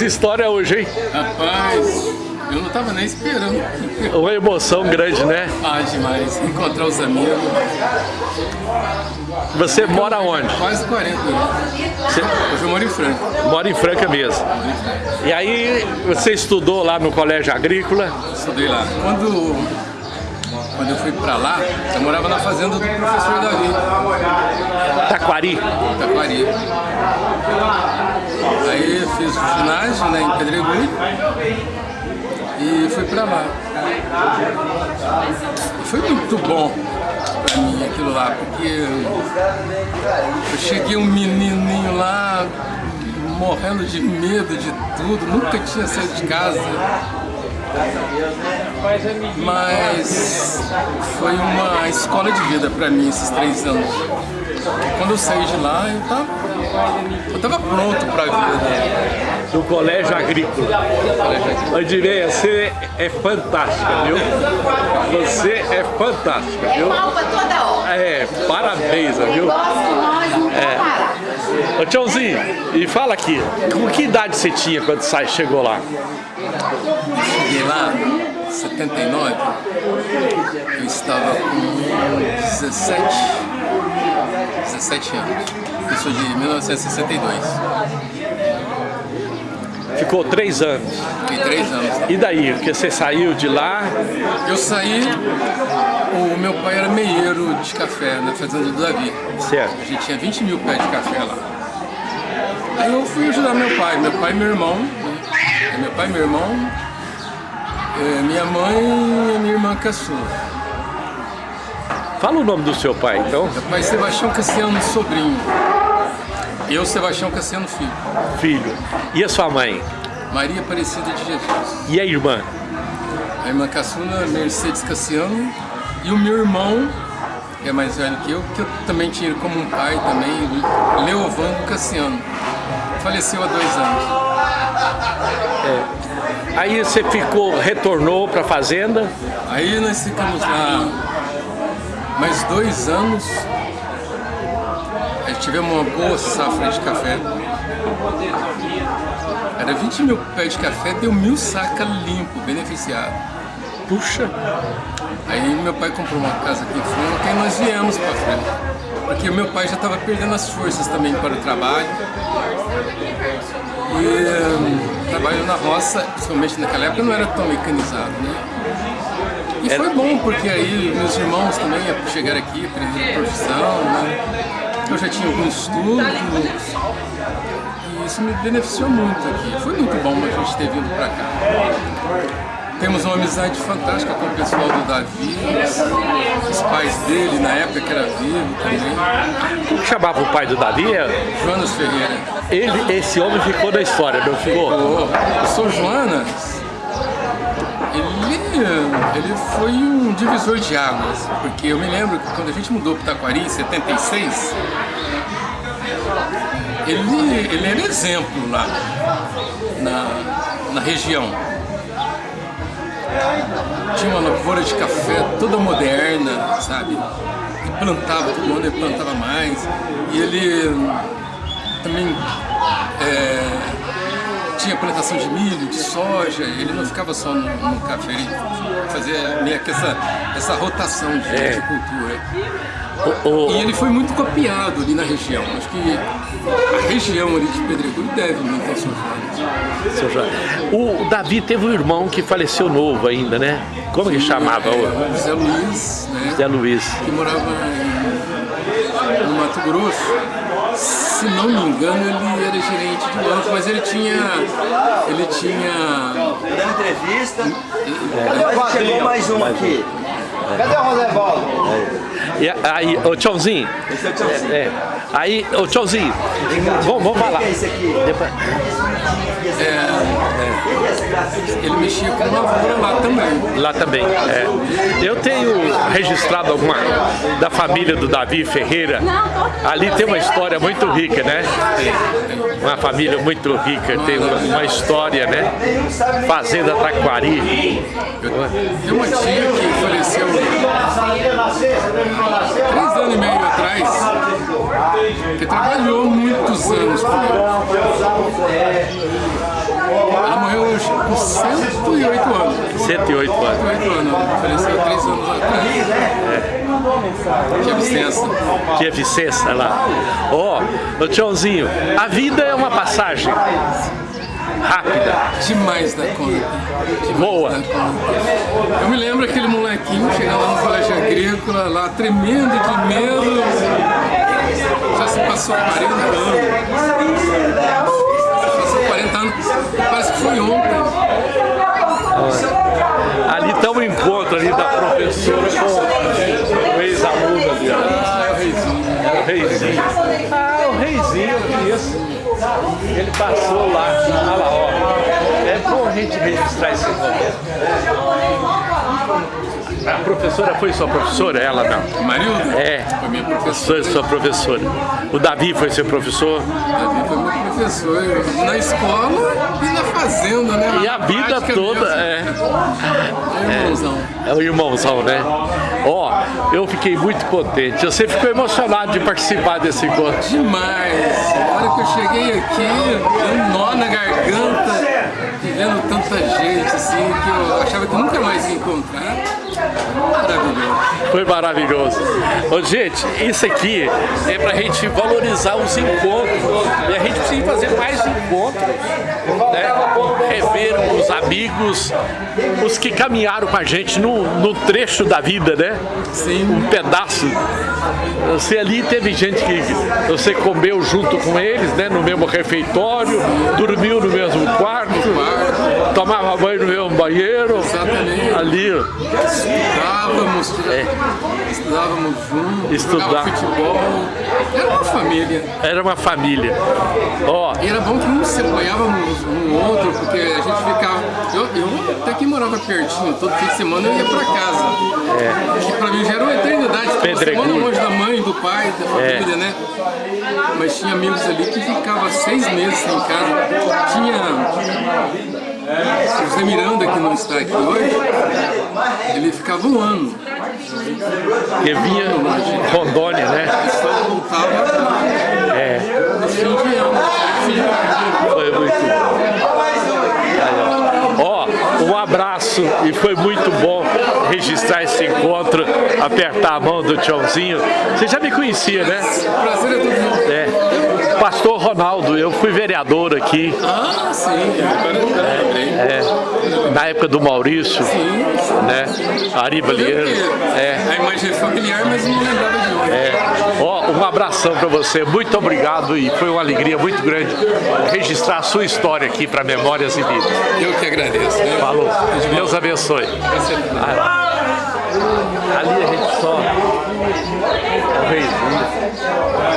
fez história hoje, hein? Rapaz, eu não tava nem esperando. Uma emoção grande, né? Ah, demais. Encontrar os amigos. Você mora onde? Quase 40 anos. Você Hoje eu moro em Franca. mora em Franca mesmo. E aí você estudou lá no colégio agrícola? Estudei lá. Quando, quando eu fui pra lá, eu morava na fazenda do professor Davi, Taquari? Taquari. Aí fiz ginásio né, em Pedregulho e fui pra lá. Foi muito bom pra mim aquilo lá, porque eu cheguei um menininho lá morrendo de medo de tudo, nunca tinha saído de casa. Mas foi uma escola de vida pra mim esses três anos. Quando eu saí de lá, eu tava, eu tava pronto pra vida. Do colégio agrícola. Andireia, você é fantástica, viu? Você é fantástica, É viu? pau pra toda hora. É, parabéns, viu? Gosto nós, não É. é. Ô tiozinho, e fala aqui, com que idade você tinha quando sai, chegou lá? Cheguei lá, em 79, eu estava com 17, 17 anos. Sou de 1962. Ficou três anos. Fiquei três anos. E daí? Porque você saiu de lá, Eu saí, o meu pai era meieiro de café na fazenda do Davi. certo? A gente tinha 20 mil pés de café lá. Aí eu fui ajudar meu pai, meu pai e meu irmão. né? Meu pai e meu irmão, eh, minha mãe e minha irmã caçula. Fala o nome do seu pai, então. Meu pai Sebastião Cassiano sobrinho. Eu, Sebastião Cassiano filho. Filho. E a sua mãe? Maria Aparecida de Jesus. E a irmã? A irmã caçula, Mercedes Cassiano. E o meu irmão, que é mais velho que eu, que eu também tinha como um pai também, Leovando Cassiano. Faleceu há dois anos. Aí você ficou, retornou para a fazenda. Aí nós ficamos lá mais dois anos. Tivemos uma boa safra de café. Era 20 mil pés de café, deu mil sacas limpo, beneficiado. Puxa, Aí meu pai comprou uma casa aqui em Franca e nós viemos para Franca. Porque meu pai já estava perdendo as forças também para o trabalho. E hum, trabalho na roça, principalmente naquela época, não era tão mecanizado, né? E foi bom, porque aí meus irmãos também chegaram aqui, aprenderam profissão, né? Eu já tinha algum estudo. E isso me beneficiou muito aqui. Foi muito bom a gente ter vindo para cá. Temos uma amizade fantástica com o pessoal do Davi, os, pais dele, na época que era vivo também. como que chamava o pai do Davi? Jonas Ferreira. Ele, esse homem ficou na história, não ficou? O, o São Jonas, ele, ele foi um divisor de águas, porque eu me lembro que quando a gente mudou para Taquari em 76, ele, ele era exemplo lá na, na região. Tinha uma lavoura de café toda moderna, sabe? E plantava, todo ano ele plantava mais. E ele também é, tinha plantação de milho, de soja, ele não ficava só no, no café, ele fazia meio que essa, essa rotação de, É. de cultura. O- o- E ele foi muito copiado ali na região. Acho que a região ali de Pedregulho deve muito ao seu Jorge. O Davi teve um irmão que faleceu novo ainda, né? Como que chamava? É, o José Luiz, né? Zé Luiz. que morava em, no Mato Grosso. Se não me engano, ele era gerente de banco, mas ele tinha. Ele tinha. Dando entrevista. Chegou mais um aqui. Cadê o Rosevaldo? E aí, ô tchauzinho. Esse é o Tchauzinho. É. Aí, ô tchauzinho. Vamos, vamos falar. É? Depois- Ele mexia com lavoura lá também. Lá também. é. Eu tenho registrado alguma da família do Davi Ferreira. Ali tem uma história muito rica, né? Uma família muito rica, tem uma, uma história, né? Fazenda Taquari. Tem uma tia que faleceu três anos e meio atrás, que trabalhou muitos anos comigo. 108 anos. 108 anos. 108 anos. Faleceu três anos atrás. Tinha licença. Tia Vicência lá. Ó, ô Tchãozinho, a vida é uma passagem rápida. Demais da conta. Demais Boa. da conta. Eu me lembro aquele molequinho chegando lá no colégio agrícola, lá tremendo de medo. Se passou 40 anos. Passou 40 anos. Parece que foi ontem. Ali está o encontro ali da professora com o ex-aluno ali. Ah, é o reizinho. É o reizinho. Ah, o reizinho, conheço. Ele passou lá. Olha lá, ó. É bom a gente registrar esse momento. A professora foi sua professora? Ela não. Marilda? É. Foi minha professora. Foi sua professora. O Davi foi seu professor. Davi foi meu professor. Na escola e na fazenda, né? E a Na vida toda mesmo. é. É, irmãozão. É o irmãozão, né? Ó, eu fiquei muito contente. Você ficou emocionado de participar desse encontro. Demais! A hora que eu cheguei aqui, deu um nó na garganta, vendo tanta gente assim, que eu achava que nunca mais ia encontrar. Maravilhoso. Foi maravilhoso. Ô, gente, isso aqui é pra gente valorizar os encontros. E a gente precisa fazer mais encontros. Né? Rever os amigos, os que caminharam com a gente no, no trecho da vida, né? Sim. Um pedaço. Você ali teve gente que você comeu junto com eles, né? No mesmo refeitório, dormiu no mesmo quarto, tomava banho no mesmo banheiro. Exatamente. Ali, ó. Estudávamos, estudávamos juntos, futebol. Era uma família. era uma família. Ó, E era bom que não se apoiávamos um no outro, porque a gente ficava. Eu, eu até que morava pertinho, todo fim de semana eu ia pra casa. Que pra mim já era uma eternidade, ficava uma Pedregulho. semana longe da mãe, do pai, da É. família, né? Mas tinha amigos ali que ficavam seis meses sem casa. Tinha o Zé Miranda, que não está aqui hoje, ele ficava um ano. Que vinha de Rondônia, né? É, foi muito bom. Ó. Um abraço e foi muito bom registrar esse encontro, apertar a mão do Tchãozinho. Você já me conhecia, né? Prazer é todo mundo. É. Pastor Ronaldo, eu fui vereador aqui Ah, sim, agora eu lembrei. é, na época do Maurício, né? Ari Balieiro. É. A imagem é familiar, mas não lembrava de onde. É. Ó, um abração para você, muito obrigado e foi uma alegria muito grande registrar a sua história aqui para Memórias e Vidas. Eu que agradeço. Né? Falou, Deus abençoe. Ali a gente só. É reizinho.